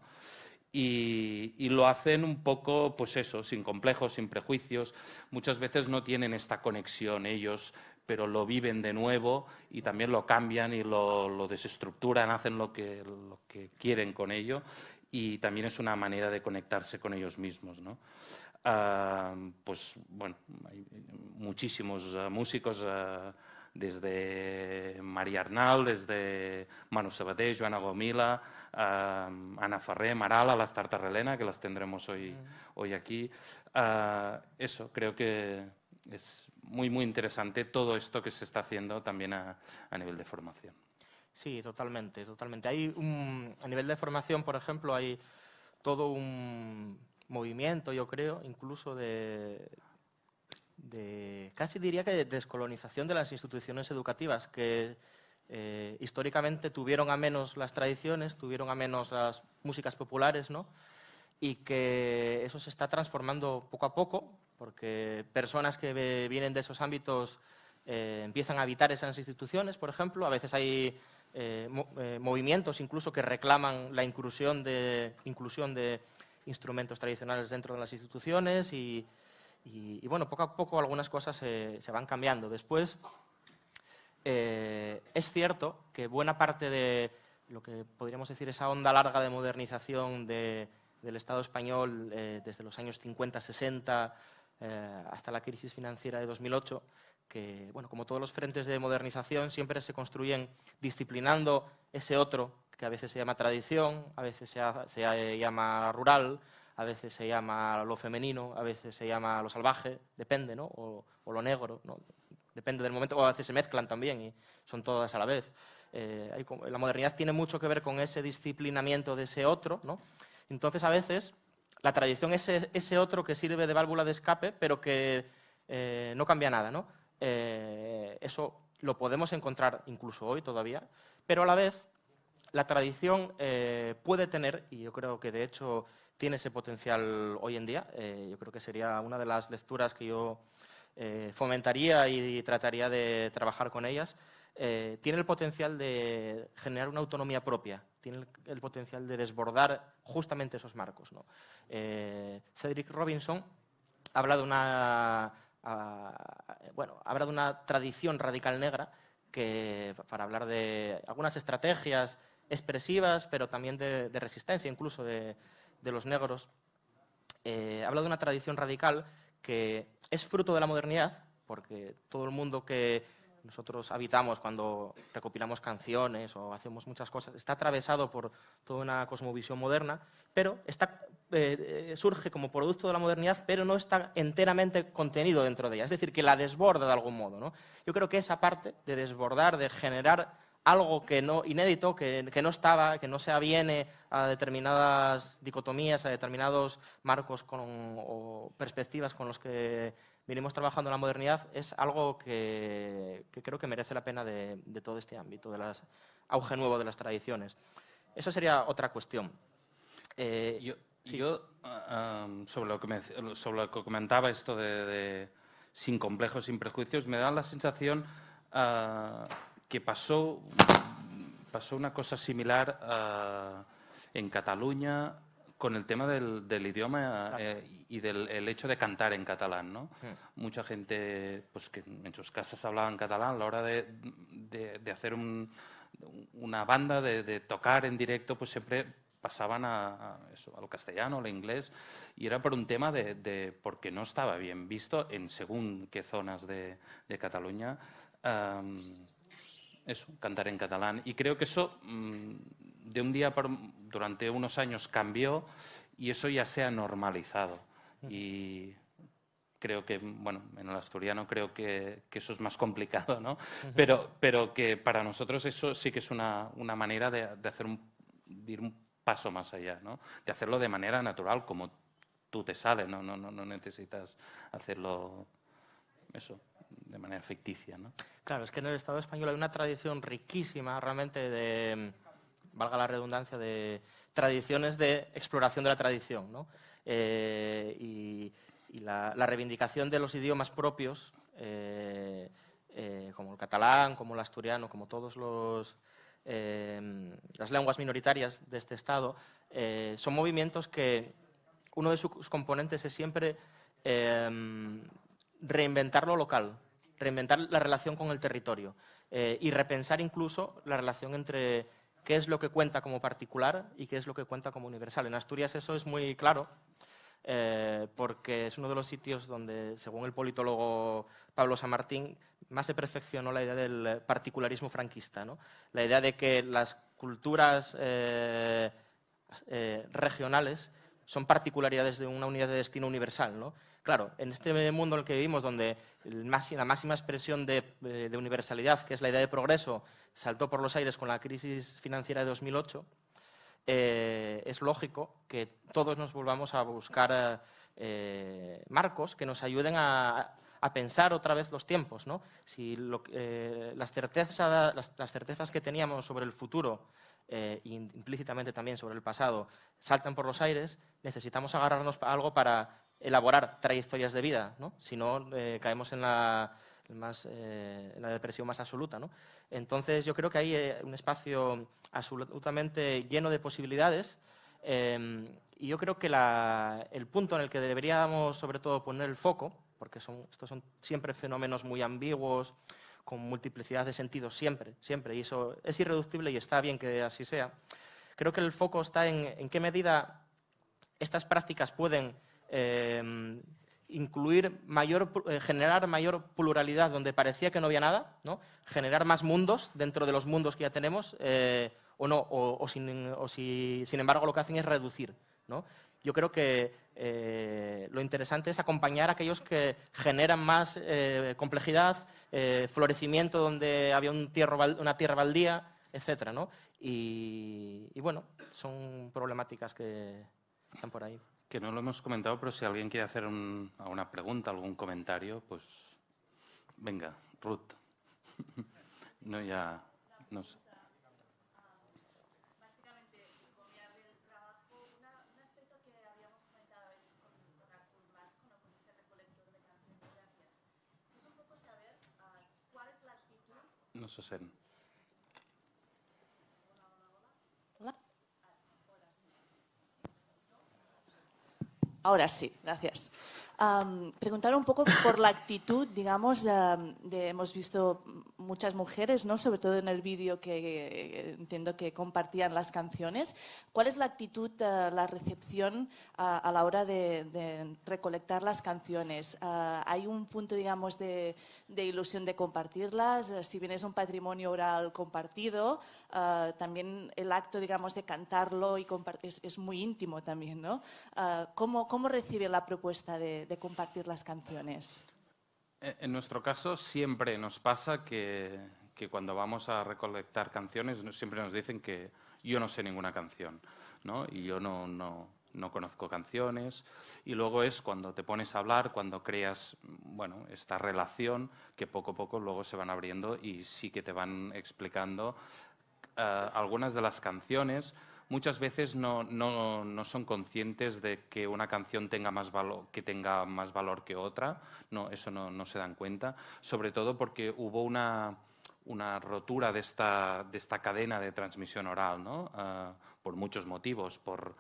Y, y, lo hacen un poco, pues eso, sin complejos, sin prejuicios. Muchas veces no tienen esta conexión ellos pero lo viven de nuevo y también lo cambian y lo, lo desestructuran, hacen lo que, lo que, quieren con ello y también es una manera de conectarse con ellos mismos. ¿no? Uh, pues bueno, hay muchísimos uh, músicos, uh, desde María Arnal, desde Manu Sabater, Joana Gomila, Ana Ferrer, Marala, las Tartarrelena, que las tendremos hoy, mm. hoy aquí. eso, creo que es muy, muy interesante todo esto que se está haciendo también a, a nivel de formación. Sí, totalmente, totalmente. Hay un, a nivel de formación, por ejemplo, hay todo un movimiento, yo creo, incluso de, de casi diría que de descolonización de las instituciones educativas, que eh, históricamente tuvieron a menos las tradiciones, tuvieron a menos las músicas populares, ¿no? y que eso se está transformando poco a poco, porque personas que vienen de esos ámbitos eh, empiezan a habitar esas instituciones, por ejemplo. A veces hay eh, mo movimientos incluso que reclaman la inclusión de, inclusión de instrumentos tradicionales dentro de las instituciones y, y, y bueno, poco a poco algunas cosas se, se van cambiando. Después, eh, es cierto que buena parte de lo que podríamos decir esa onda larga de modernización de, del Estado español eh, desde los años 50-60 eh, hasta la crisis financiera de 2008, que, bueno, como todos los frentes de modernización, siempre se construyen disciplinando ese otro, que a veces se llama tradición, a veces se, se llama rural, a veces se llama lo femenino, a veces se llama lo salvaje, depende, ¿no? o, lo negro, ¿no? depende del momento, o a veces se mezclan también y son todas a la vez. Eh, la modernidad tiene mucho que ver con ese disciplinamiento de ese otro, ¿no? Entonces, a veces, la tradición es ese otro que sirve de válvula de escape, pero que eh, no cambia nada. ¿no? Eh, eso lo podemos encontrar incluso hoy todavía, pero a la vez la tradición puede tener, y yo creo que de hecho tiene ese potencial hoy en día, eh, yo creo que sería una de las lecturas que yo eh, fomentaría y trataría de trabajar con ellas, eh, tiene el potencial de generar una autonomía propia, tiene el, potencial de desbordar justamente esos marcos. ¿no? Cedric Robinson habla de una, habla de una tradición radical negra que, para hablar de algunas estrategias expresivas, pero también de resistencia incluso de, de los negros, eh, habla de una tradición radical que es fruto de la modernidad, porque todo el mundo que nosotros habitamos cuando recopilamos canciones o hacemos muchas cosas, está atravesado por toda una cosmovisión moderna, pero eh, surge como producto de la modernidad, pero no está enteramente contenido dentro de ella. Es decir, que la desborda de algún modo. ¿no? Yo creo que esa parte de desbordar, de generar algo que no, inédito, que, que, no estaba, que no se aviene a determinadas dicotomías, a determinados marcos con, o perspectivas con los que venimos trabajando en la modernidad, es algo que, que creo que merece la pena de, de todo este ámbito, del auge nuevo de las tradiciones. Eso sería otra cuestión. Eh, yo, sí. yo uh, sobre, lo que me, sobre lo que comentaba esto de, de sin complejos, sin prejuicios, me da la sensación uh, que pasó, pasó una cosa similar uh, en Cataluña con el tema del, del idioma eh, y del el hecho de cantar en catalán, ¿no? Mm. Mucha gente, pues que en sus casas hablaban catalán, a la hora de, de- de hacer un- una banda, de, de tocar en directo, pues siempre pasaban a, a eso, al castellano, al inglés, y era por un tema de, porque no estaba bien visto en según qué zonas de, de Cataluña. am, eso, cantar en catalán. Y creo que eso mm, de un día por, durante unos años cambió y eso ya se ha normalizado. Y creo que, bueno, en el asturiano creo que, que eso es más complicado, ¿no? pero, pero que para nosotros eso sí que es una, una manera de, de hacer un, de ir un paso más allá, ¿no? De hacerlo de manera natural, como tú te sale, no, no, no, no necesitas hacerlo eso, de manera ficticia, ¿no? Claro, es que en el Estado español hay una tradición riquísima realmente de, valga la redundancia, de tradiciones de exploración de la tradición. Eh, y la, reivindicación de los idiomas propios, eh, eh, como el catalán, como el asturiano, como todos los las lenguas minoritarias de este Estado, son movimientos que uno de sus componentes es siempre reinventar lo local, reinventar la relación con el territorio eh, y repensar incluso la relación entre qué es lo que cuenta como particular y qué es lo que cuenta como universal. En Asturias eso es muy claro eh, porque es uno de los sitios donde, según el politólogo Pablo San Martín, más se perfeccionó la idea del particularismo franquista, la idea de que las culturas eh, regionales son particularidades de una unidad de destino universal. ¿no? Claro, en este mundo en el que vivimos, donde la máxima expresión de, eh, de universalidad, que es la idea de progreso, saltó por los aires con la crisis financiera de 2008, eh, es lógico que todos nos volvamos a buscar eh, marcos que nos ayuden a, a pensar otra vez los tiempos. ¿no? Si lo eh, las, certezas, las, las certezas que teníamos sobre el futuro eh, y implícitamente también sobre el pasado saltan por los aires, necesitamos agarrarnos a algo para elaborar trayectorias de vida, ¿no? si no eh, caemos en la, más, eh, la depresión más absoluta. ¿no? Entonces yo creo que hay eh, un espacio absolutamente lleno de posibilidades eh, y yo creo que la- el punto en el que deberíamos sobre todo poner el foco, porque son, estos son siempre fenómenos muy ambiguos, con multiplicidad de sentidos siempre, siempre, y eso es irreductible y está bien que así sea. Creo que el foco está en, en qué medida estas prácticas pueden eh, incluir mayor, eh, generar mayor pluralidad donde parecía que no había nada, ¿no? generar más mundos dentro de los mundos que ya tenemos, eh, o no, o, o sin, o si, sin embargo lo que hacen es reducir. ¿no? Yo creo que eh, lo interesante es acompañar a aquellos que generan más eh, complejidad, eh, florecimiento donde había una tierra baldía, etc. ¿no? Y, y bueno, son problemáticas que están por ahí. Que no lo hemos comentado, pero si alguien quiere hacer un- alguna pregunta, algún comentario, pues venga, Ruth. No, ya, no sé. básicamente copiar del trabajo una, un aspecto que habíamos comentado a veces con, con Artur Blasco, ¿no? con este recolector de canciones gracias. Es un poco saber ah, cuál es la actitud No se sent. Hola. Ahora sí, gracias. Am, preguntar un poco por la actitud, digamos, am, de, hemos visto muchas mujeres, ¿no? sobre todo en el vídeo que entiendo que compartían las canciones. ¿Cuál es la actitud, eh, la recepción a, a la hora de, de recolectar las canciones? Ah, ¿Hay un punto, digamos, de, de ilusión de compartirlas? Eh, Si bien es un patrimonio oral compartido, ah, también el acto, digamos, de cantarlo y compartir es, muy íntimo también, ¿no? Ah, ¿cómo, ¿Cómo recibe la propuesta de, de compartir las canciones? Eh, En nuestro caso siempre nos pasa que, que cuando vamos a recolectar canciones siempre nos dicen que yo no sé ninguna canción, ¿no? Y yo no, no, no conozco canciones. Y luego es cuando te pones a hablar, cuando creas, bueno, esta relación que poco a poco luego se van abriendo y sí que te van explicando eh, algunas de las canciones muchas veces no, no- no son conscientes de que una canción tenga más valor, que tenga más valor que otra. No, eso no, no se dan cuenta. Sobre todo porque hubo una, una rotura de esta, de esta cadena de transmisión oral, ¿no? Ah, por muchos motivos, por,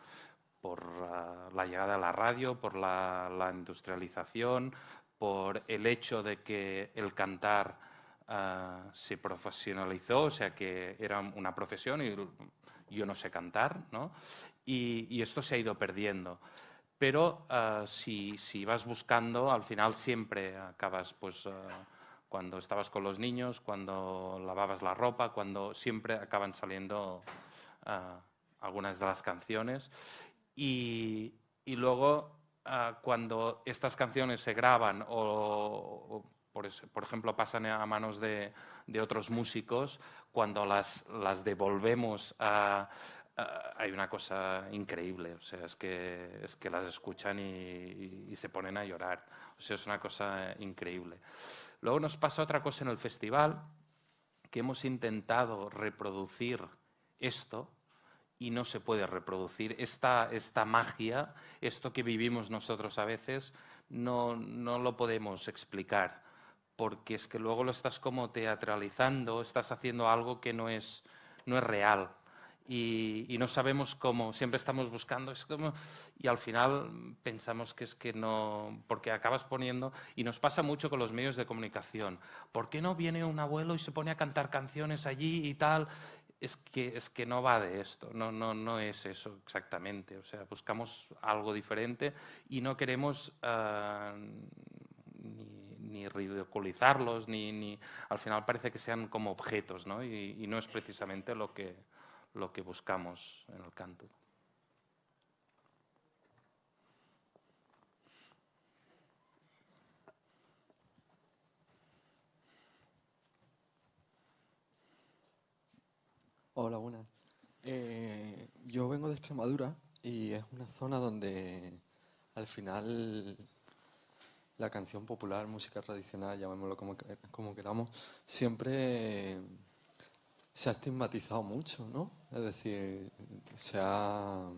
por uh, la llegada de la radio, por la, la, industrialización, por el hecho de que el cantar uh, se profesionalizó, o sea que era una profesión y yo no sé cantar, ¿no? Y, esto se ha ido perdiendo. Pero uh, si, si, vas buscando, al final siempre acabas, pues, cuando estabas con los niños, cuando lavabas la ropa, cuando siempre acaban saliendo algunas de las canciones. Y, luego, cuando estas canciones se graban o por, por, ejemplo, pasan a manos de, de otros músicos, cuando las, las devolvemos a, hay una cosa increíble, o sea, es que, es que las escuchan y, y, y, se ponen a llorar, o sea, es una cosa increíble. Luego nos pasa otra cosa en el festival, que hemos intentado reproducir esto, y no se puede reproducir. Esta, esta magia, esto que vivimos nosotros a veces, no, no lo podemos explicar, porque es que luego lo estás como teatralizando, estás haciendo algo que no es, no es real. Y, y, no sabemos cómo, siempre estamos buscando, es como, y al final pensamos que es que no, porque acabas poniendo, y nos pasa mucho con los medios de comunicación, ¿por qué no viene un abuelo y se pone a cantar canciones allí y tal? es que, es que no va de esto, no, no, no es eso exactamente. O sea, buscamos algo diferente y no queremos uh, ni, ni, ridiculizarlos, ni, ni, al final parece que sean como objetos, ¿no? Y, no es precisamente lo que, lo que buscamos en el canto. Hola, buenas. Eh, yo vengo de Extremadura y es una zona donde al final la canción popular, música tradicional, llamémoslo como, como queramos, siempre se ha estigmatizado mucho, ¿no? Es decir, se ha...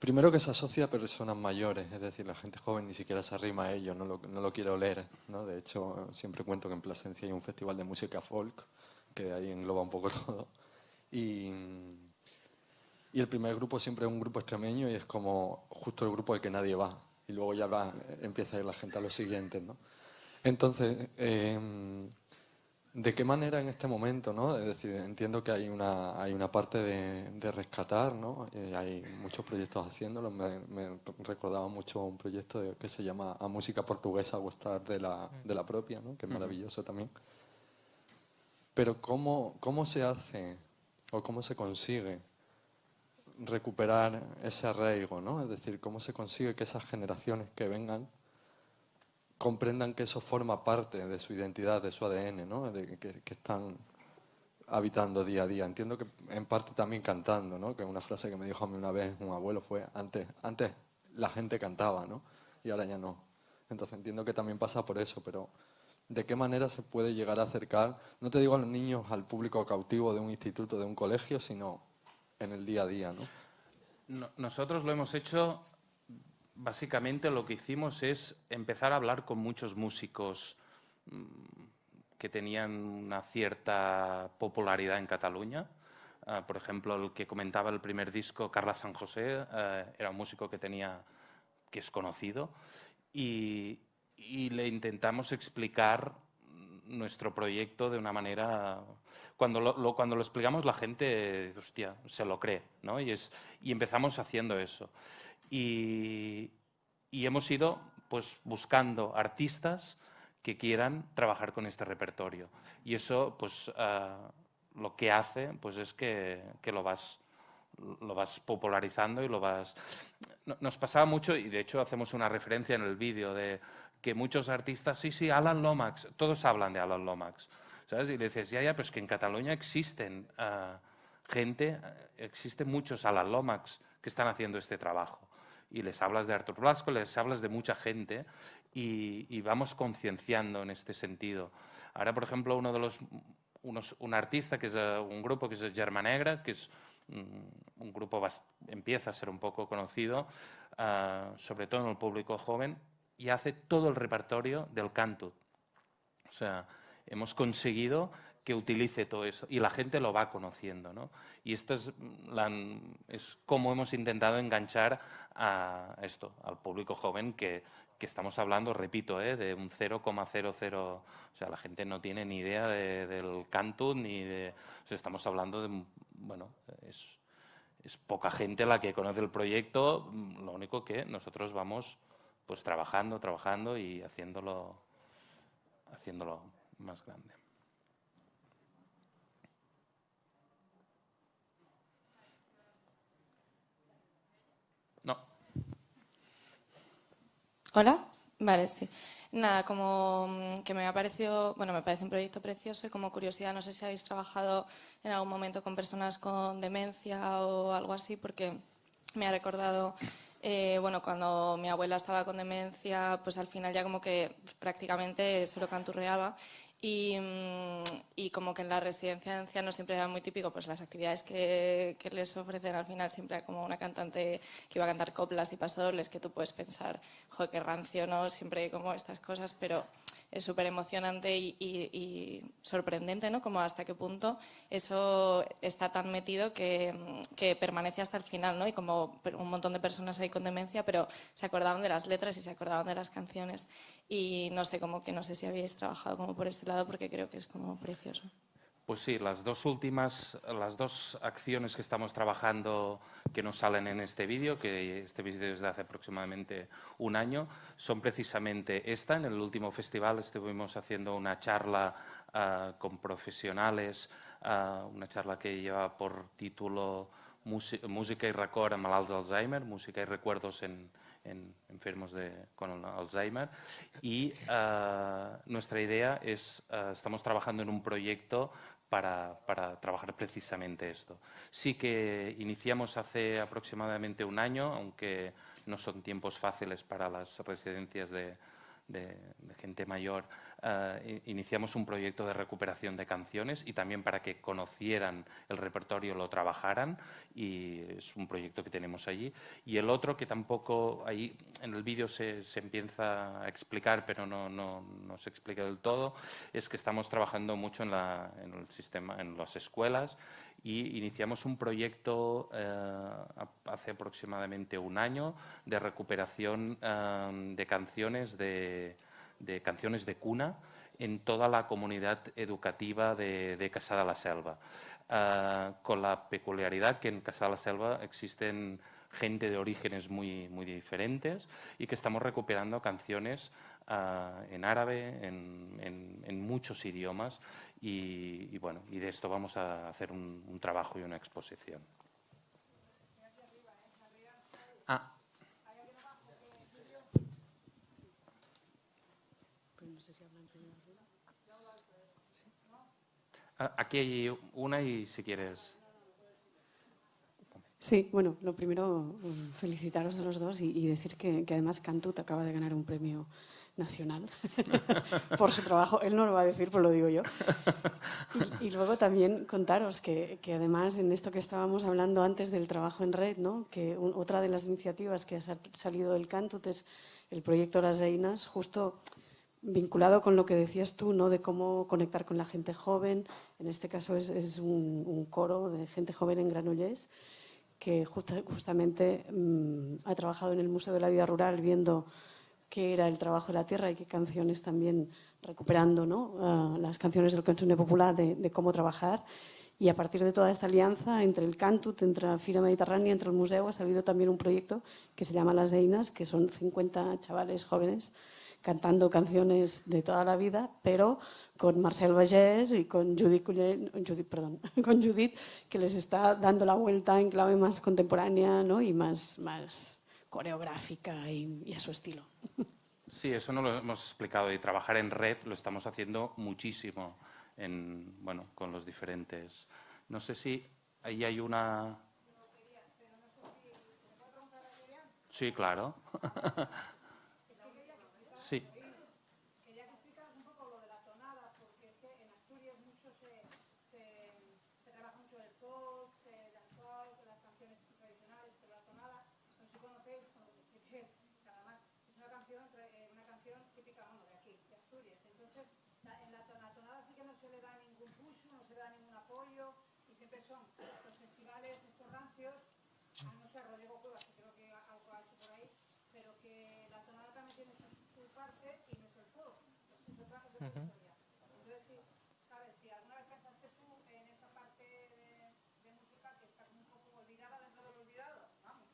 Primero que se asocia a personas mayores, es decir, la gente joven ni siquiera se arrima a ello, no lo, no lo quiere oler, ¿no? De hecho, siempre cuento que en Plasencia hay un festival de música folk, que ahí engloba un poco todo. Y, y, el primer grupo siempre es un grupo extremeño y es como justo el grupo al que nadie va. Y luego ya va, empieza a ir la gente a los siguientes, ¿no? Entonces, eh, ¿de qué manera en este momento, no? Es decir, entiendo que hay una, hay una parte de, de rescatar, ¿no? Eh, hay muchos proyectos haciéndolo. Me, me, recordaba mucho un proyecto de, que se llama A Música Portuguesa Gustar de la, de la propia, ¿no? Que es maravilloso también. Pero ¿cómo, cómo se hace o cómo se consigue recuperar ese arraigo, ¿no? Es decir, cómo se consigue que esas generaciones que vengan comprendan que eso forma parte de su identidad, de su ADN, ¿no? De, que, están habitando día a día. Entiendo que en parte también cantando, ¿no? Que una frase que me dijo a mí una vez un abuelo fue, antes, antes la gente cantaba, ¿no? Y ahora ya no. Entonces entiendo que también pasa por eso, pero de qué manera se puede llegar a acercar, no te digo a los niños, al público cautivo de un instituto, de un colegio, sino en el día a día. ¿no? no nosotros lo hemos hecho, básicamente lo que hicimos es empezar a hablar con muchos músicos mmm, que tenían una cierta popularidad en Cataluña. Uh, por ejemplo, el que comentaba el primer disco, Carla San José, uh, era un músico que tenía que es conocido y le intentamos explicar nuestro proyecto de una manera... Cuando lo, lo, cuando lo explicamos la gente, hostia, se lo cree, ¿no? Y, es, y empezamos haciendo eso. Y, y hemos ido pues, buscando artistas que quieran trabajar con este repertorio. Y eso, pues, uh, lo que hace pues, es que, que lo vas lo vas popularizando y lo vas... Nos pasaba mucho, y de hecho hacemos una referencia en el vídeo de que muchos artistas, sí, sí, Alan Lomax, todos hablan de Alan Lomax, ¿sabes? Y le dices, ya, ya, pero es que en Cataluña existen uh, gente, existen muchos Alan Lomax que están haciendo este trabajo. Y les hablas de Artur Blasco, les hablas de mucha gente y, y vamos concienciando en este sentido. Ahora, por ejemplo, uno de los, unos, un artista, que es uh, un grupo que es Germa Negra, que es un, un grupo empieza a ser un poco conocido, uh, sobre todo en el público joven, y hace todo el repertorio del canto. O sea, hemos conseguido que utilice todo eso y la gente lo va conociendo. ¿no? Y esto es, la, es como hemos intentado enganchar a esto, al público joven que, que estamos hablando, repito, ¿eh? de un 0,00, o sea, la gente no tiene ni idea de, del Cantut ni de, o estamos hablando de, bueno, es, es poca gente la que conoce el proyecto, lo único que nosotros vamos pues trabajando, trabajando y haciéndolo, haciéndolo más grande. No. Hola. Vale, sí. Nada, como mm, que me ha parecido, bueno, me parece un proyecto precioso y como curiosidad, no sé si habéis trabajado en algún momento con personas con demencia o algo así, porque me ha recordado, eh, bueno, cuando mi abuela estaba con demencia, pues al final ya como que prácticamente solo canturreaba Mm, y, como que en la residencia de ancianos siempre era muy típico, pues las actividades que, que, les ofrecen al final siempre era como una cantante que iba a cantar coplas y pasodobles que tú puedes pensar, joder, qué rancio, ¿no? Siempre como estas cosas, pero es súper emocionante y, sorprendente, ¿no? Como hasta qué punto eso está tan metido que, permanece hasta el final, ¿no? Y como un montón de personas ahí con demencia, pero se acordaban de las letras y se acordaban de las canciones. Y no sé, como que no sé si habéis trabajado como por este lado porque creo que es como precioso. Pues sí, las dos últimas, las dos acciones que estamos trabajando que nos salen en este vídeo, que este vídeo es de hace aproximadamente un año, son precisamente esta. En el último festival estuvimos haciendo una charla uh, con profesionales, uh, una charla que lleva por título Música y record a malalts d'Alzheimer, música y recuerdos en, en enfermos de, con Alzheimer. Y uh, nuestra idea es, uh, estamos trabajando en un proyecto para, trabajar precisamente esto. Sí que iniciamos hace aproximadamente un año, aunque no son tiempos fáciles para las residencias de, de, de gente mayor, uh, iniciamos un proyecto de recuperación de canciones y también para que conocieran el repertorio, lo trabajaran y es un proyecto que tenemos allí. Y el otro que tampoco, ahí en el vídeo se, se, empieza a explicar, pero no, no, no, se explica del todo, es que estamos trabajando mucho en, la, en el sistema, en las escuelas y iniciamos un proyecto eh, hace aproximadamente un año de recuperación eh, de canciones de, de, canciones de cuna en toda la comunidad educativa de, de la Selva, eh, con la peculiaridad que en Casa de la Selva existen gente de orígenes muy, muy diferentes y que estamos recuperando canciones uh, en árabe, en, en, muchos idiomas y, bueno, y de esto vamos a hacer un trabajo y una exposición. Aquí hay una y si quieres. Sí, bueno, lo primero, felicitaros a los dos y, decir que, que, además Cantut acaba de ganar un premio nacional por su trabajo. Él no lo va a decir, pues lo digo yo. Y, luego también contaros que, además en esto que estábamos hablando antes del trabajo en red, ¿no? que otra de las iniciativas que ha salido del Cantut es el proyecto Las Einas, justo vinculado con lo que decías tú, ¿no? de cómo conectar con la gente joven. En este caso es, un, coro de gente joven en Granollers que justa, justamente mmm, ha trabajado en el Museo de la Vida Rural viendo qué era el trabajo de la tierra y qué canciones también recuperando ¿no? uh, las canciones del cancionero popular de, de, cómo trabajar. Y a partir de toda esta alianza entre el Cantut, entre la Fira Mediterránea, entre el museo, ha salido también un proyecto que se llama Las Einas, que son 50 chavales jóvenes cantando canciones de toda la vida, pero con Marcel Vallès y con Judith, Judith, perdón, con Judith, que les está dando la vuelta en clave más contemporánea ¿no? y más, más coreográfica y, y, a su estilo. Sí, eso no lo hemos explicado y trabajar en red lo estamos haciendo muchísimo en, bueno, con los diferentes. No sé si ahí hay una... Sí, claro. sí. canción típica, bueno, de aquí, de Asturias. Entonces, la, en la tonada sí que nos le da ningún push, no se da ningún apoyo y siempre son los festivales estos rancios, a no sé, Rodrigo Cuevas, que creo que algo ha hecho por ahí, pero que la tonada también tiene su, parte y no es el es otra, historia. Entonces, sí, sabes, si alguna vez pensaste tú en esta parte de, de música que está como un poco olvidada dentro de lo olvidado, vamos.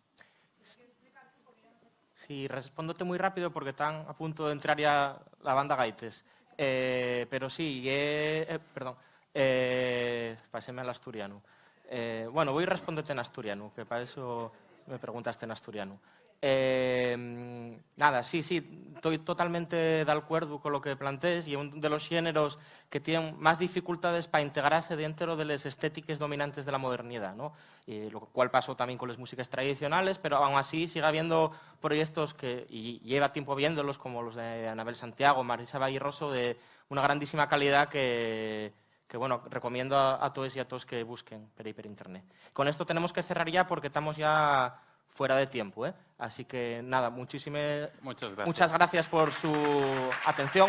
Sí, respóndote muy rápido porque están a punto de entrar ya la banda Gaites. Eh, pero sí, eh, perdón, eh, paséme al asturiano. Eh, bueno, voy a responderte en asturiano, que para eso me preguntaste en asturiano. Eh, nada, sí, sí, estoy totalmente de acuerdo con lo que plantees y un de los géneros que tienen más dificultades para integrarse dentro de las estéticas dominantes de la modernidad, ¿no? Y lo cual pasó también con las músicas tradicionales, pero aún así sigue habiendo proyectos que, y lleva tiempo viéndolos, como los de Anabel Santiago, Marisa Rosso, de una grandísima calidad que, que bueno, recomiendo a, a todos y a todos que busquen por ahí por internet. Con esto tenemos que cerrar ya porque estamos ya fuera de tiempo, ¿eh? Así que nada, muchísimas Muchas gracias. muchas gracias por su atención.